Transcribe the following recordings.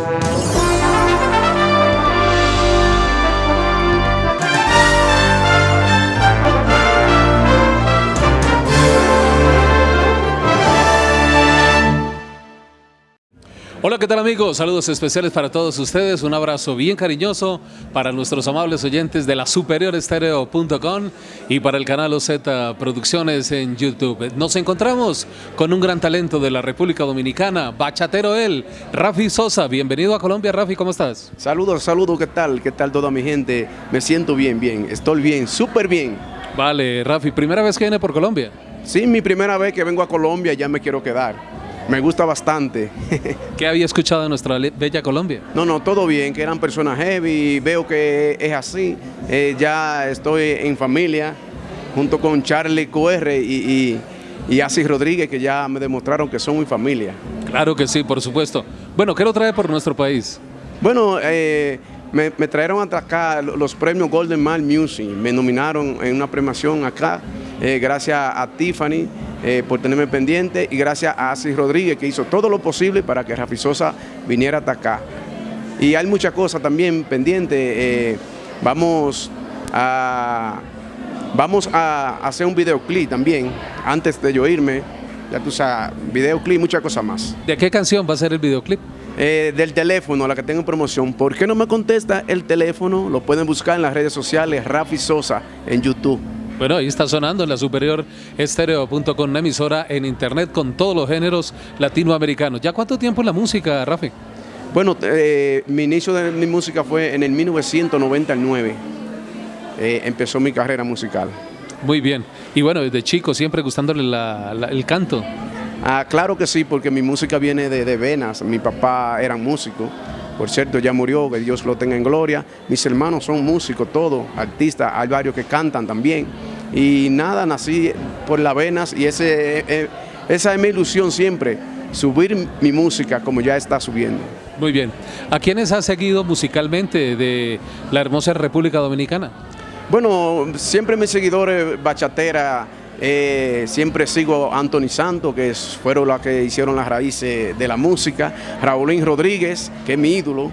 Thank you. Hola, ¿qué tal amigos? Saludos especiales para todos ustedes, un abrazo bien cariñoso para nuestros amables oyentes de la superiorestereo.com y para el canal OZ Producciones en YouTube. Nos encontramos con un gran talento de la República Dominicana, bachatero él, Rafi Sosa. Bienvenido a Colombia, Rafi, ¿cómo estás? Saludos, saludos, ¿qué tal? ¿Qué tal toda mi gente? Me siento bien, bien, estoy bien, súper bien. Vale, Rafi, ¿primera vez que viene por Colombia? Sí, mi primera vez que vengo a Colombia, ya me quiero quedar. Me gusta bastante. ¿Qué había escuchado de nuestra bella Colombia? No, no, todo bien, que eran personas heavy, veo que es así. Eh, ya estoy en familia, junto con Charlie QR y, y, Asis Rodríguez, que ya me demostraron que son mi familia. Claro que sí, por supuesto. Bueno, ¿qué lo trae por nuestro país? Bueno, eh, me, trajeron hasta acá los premios Golden Man Music, me nominaron en una premiación acá, eh, gracias a Tiffany, eh, por tenerme pendiente y gracias a Asis Rodríguez que hizo todo lo posible para que Rafi Sosa viniera hasta acá. Y hay muchas cosas también pendientes. Eh, vamos a vamos a hacer un videoclip también antes de yo irme. Ya tú sabes, videoclip, muchas cosas más. ¿De qué canción va a ser el videoclip? Eh, del teléfono, la que tengo en promoción. ¿Por qué no me contesta el teléfono? Lo pueden buscar en las redes sociales, Rafi Sosa, en YouTube. Bueno, ahí está sonando en la superior estéreo.com, una emisora en internet con todos los géneros latinoamericanos. ¿Ya cuánto tiempo en la música, Rafi? Bueno, eh, mi inicio de mi música fue en el 1999. Eh, empezó mi carrera musical. Muy bien. Y bueno, desde chico siempre gustándole el canto. Ah, claro que sí, porque mi música viene de, de venas. Mi papá era músico. Por cierto, ya murió, que Dios lo tenga en gloria. Mis hermanos son músicos, todos, artistas. Hay varios que cantan también. Y nada, nací por las venas y ese, eh, esa es mi ilusión siempre, subir mi música como ya está subiendo. Muy bien. ¿A quiénes has seguido musicalmente de la hermosa República Dominicana? Bueno, siempre mis seguidores bachatera, eh, siempre sigo a Anthony Santos, que fueron los que hicieron las raíces de la música, Raulín Rodríguez, que es mi ídolo,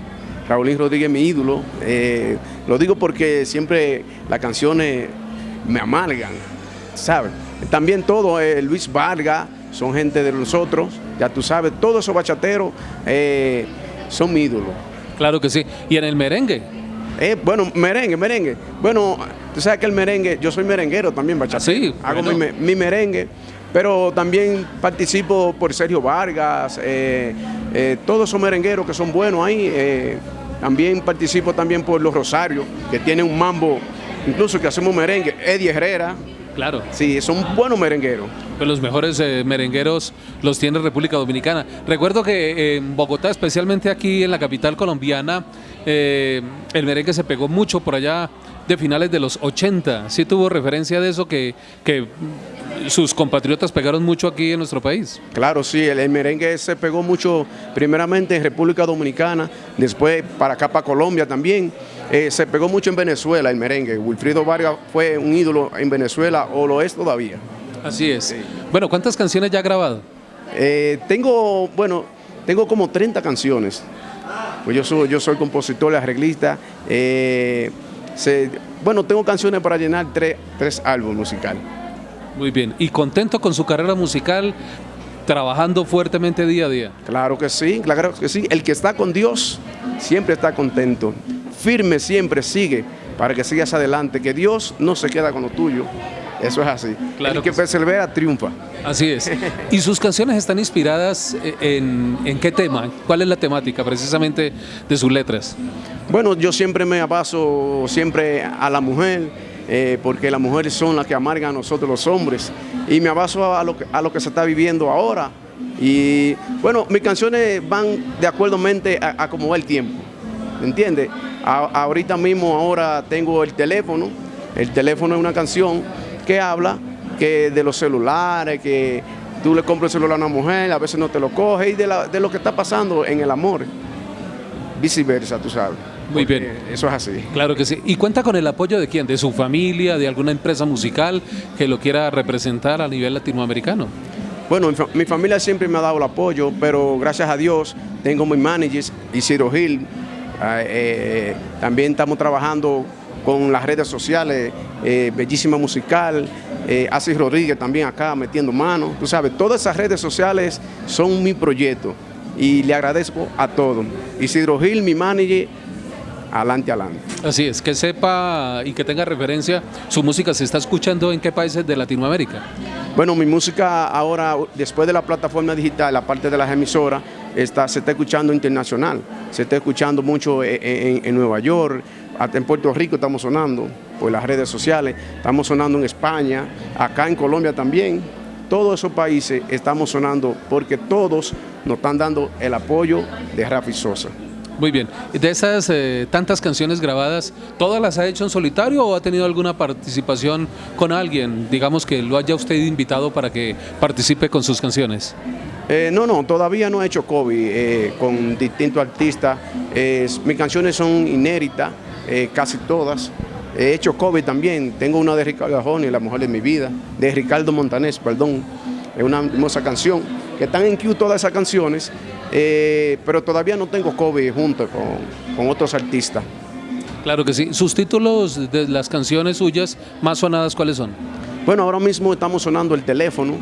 Raulín Rodríguez es mi ídolo, eh, lo digo porque siempre las canciones me amargan, ¿sabes? También todo, eh, Luis Vargas, son gente de nosotros, ya tú sabes, todos esos bachateros eh, son mi ídolo. Claro que sí. ¿Y en el merengue? Eh, bueno, merengue, merengue. Bueno, tú sabes que el merengue, yo soy merenguero también, bachatero. Sí, Hago mi, merengue, pero también participo por Sergio Vargas, todos esos merengueros que son buenos ahí. también participo también por Los Rosarios, que tienen un mambo incluso que hacemos merengue, Eddie Herrera. Claro. Sí, son buenos merengueros. Los mejores eh, merengueros los tiene República Dominicana. Recuerdo que eh, en Bogotá, especialmente aquí en la capital colombiana, eh, el merengue se pegó mucho por allá de finales de los 80. Sí tuvo referencia de eso que, que sus compatriotas pegaron mucho aquí en nuestro país. Claro, sí, el, merengue se pegó mucho primeramente en República Dominicana, después para acá, para Colombia también. Eh, se pegó mucho en Venezuela el merengue. Wilfrido Vargas fue un ídolo en Venezuela o lo es todavía. Así es. Bueno, ¿cuántas canciones ya ha grabado? Eh, tengo, bueno, tengo como 30 canciones. Pues yo soy, yo soy compositor, arreglista. Eh, bueno, tengo canciones para llenar tres, tres álbumes musicales. Muy bien. ¿Y contento con su carrera musical, trabajando fuertemente día a día? Claro que sí, claro que sí. El que está con Dios siempre está contento. Firme siempre sigue para que sigas adelante, que Dios no se queda con lo tuyo. Eso es así. Claro el que, persevera triunfa. Así es. ¿Y sus canciones están inspiradas en, en, qué tema? ¿Cuál es la temática precisamente de sus letras? Bueno, yo siempre me abaso siempre a la mujer, eh, porque las mujeres son las que amargan a nosotros los hombres. Y me abaso a lo, que, a lo que se está viviendo ahora. Y bueno, mis canciones van de acuerdo a, a cómo va el tiempo. ¿Entiendes? ahorita mismo, ahora tengo el teléfono. El teléfono es una canción que habla que de los celulares, que tú le compras el celular a una mujer, a veces no te lo coge, y de, de lo que está pasando en el amor. Viceversa, tú sabes. Muy bien. Eso es así. Claro que sí. ¿Y cuenta con el apoyo de quién? ¿De su familia, de alguna empresa musical que lo quiera representar a nivel latinoamericano? Bueno, mi, fa- mi familia siempre me ha dado el apoyo, pero gracias a Dios tengo mi manager, Isidro Gil. Ah, eh, también estamos trabajando con las redes sociales, eh, Bellísima Musical, eh, Asis Rodríguez también acá metiendo mano. Tú sabes, todas esas redes sociales son mi proyecto y le agradezco a todos. Isidro Gil, mi manager, adelante, adelante. Así es, que sepa y que tenga referencia, su música se está escuchando en qué países de Latinoamérica. Bueno, mi música ahora, después de la plataforma digital, la parte de las emisoras, está, se está escuchando internacional. Se está escuchando mucho en, en- en Nueva York, hasta en Puerto Rico estamos sonando por las redes sociales, estamos sonando en España, acá en Colombia también. Todos esos países estamos sonando porque todos nos están dando el apoyo de Rafi Sosa. Muy bien, de esas eh, tantas canciones grabadas, ¿todas las ha hecho en solitario o ha tenido alguna participación con alguien? Digamos que lo haya usted invitado para que participe con sus canciones. Eh, no, no, todavía no he hecho COVID eh, con distintos artistas. Mis canciones son inéditas, eh, casi todas. He hecho COVID también. Tengo una de Ricardo Arjona, La Mujer de mi Vida, de Ricardo Montanés, perdón. Es una hermosa canción. Que están en Q todas esas canciones, eh, pero todavía no tengo COVID junto con, con otros artistas. Claro que sí. ¿Sus títulos de las canciones suyas más sonadas cuáles son? Bueno, ahora mismo estamos sonando el teléfono,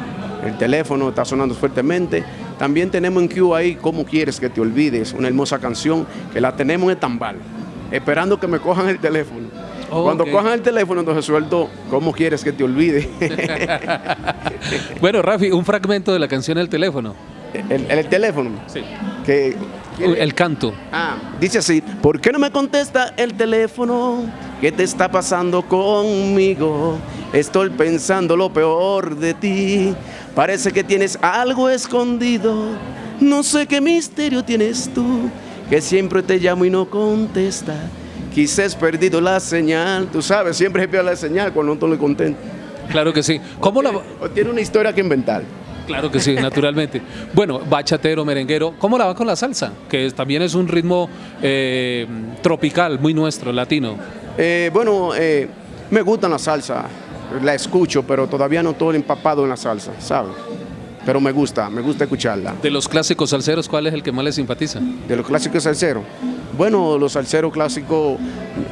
el teléfono está sonando fuertemente. También tenemos en Q ahí ¿Cómo quieres que te olvides? Una hermosa canción que la tenemos en tambal, esperando que me cojan el teléfono. Oh, Cuando cojan el teléfono, entonces suelto ¿Cómo quieres que te olvide? Bueno, Rafi, un fragmento de la canción El teléfono. el, el teléfono. Sí. Que, El canto. Ah, dice así, ¿por qué no me contesta el teléfono? ¿Qué te está pasando conmigo? Estoy pensando lo peor de ti. Parece que tienes algo escondido. No sé qué misterio tienes tú, que siempre te llamo y no contesta. Quizás perdido la señal. Tú sabes, siempre se pierde la señal cuando no estoy contento. Claro que sí. ¿Cómo la, O tiene una historia que inventar. Claro que sí, naturalmente. Bueno, bachatero, merenguero, ¿cómo la va con la salsa? Que también es un ritmo eh, tropical, muy nuestro, latino. Eh, bueno, eh, me gusta la salsa, la escucho, pero todavía no estoy empapado en la salsa, ¿sabes? Pero me gusta, me gusta escucharla. De los clásicos salseros, ¿cuál es el que más le simpatiza? De los clásicos salseros. Bueno, los salseros clásicos,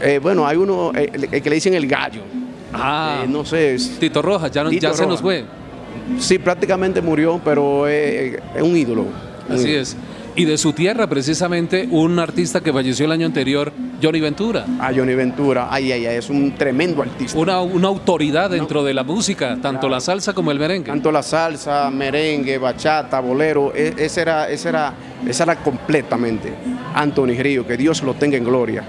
eh, bueno, hay uno eh, el, que le dicen el gallo. Ah, Eh, no sé, es- Tito Rojas, ya, no- Tito ya se nos fue. sí, prácticamente murió, pero es un ídolo. Así es. Y de su tierra, precisamente, un artista que falleció el año anterior, Johnny Ventura. A Johnny Ventura, ay, ay, ay, es un tremendo artista. Una, una autoridad dentro de la música, tanto la salsa como el merengue. Tanto la salsa, merengue, bachata, bolero, e- ese era, ese era, esa era completamente Anthony Río, que Dios lo tenga en gloria.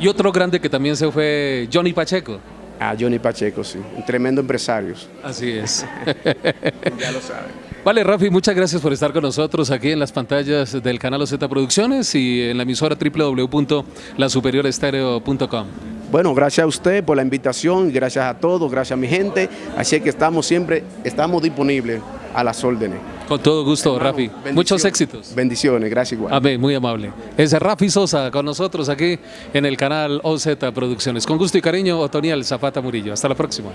Y otro grande que también se fue, Johnny Pacheco. A Johnny Pacheco, sí, un tremendo empresario. Así es. Ya lo saben. Vale, Rafi, muchas gracias por estar con nosotros aquí en las pantallas del canal OZ Producciones y en la emisora www.lasuperiorestereo.com. Bueno, gracias a usted por la invitación, gracias a todos, gracias a mi gente. Así que estamos siempre, estamos disponibles a las órdenes. Con todo gusto, Rafi. Bendiciones. Muchos éxitos. Bendiciones, gracias igual. Amén, muy amable. Es Rafi Sosa con nosotros aquí en el canal OZ Producciones. Con gusto y cariño, Otoniel Zapata Murillo. Hasta la próxima.